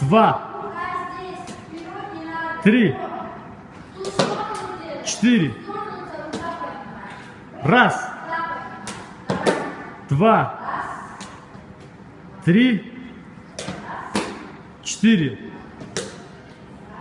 два, три, четыре. Раз, два, три, четыре.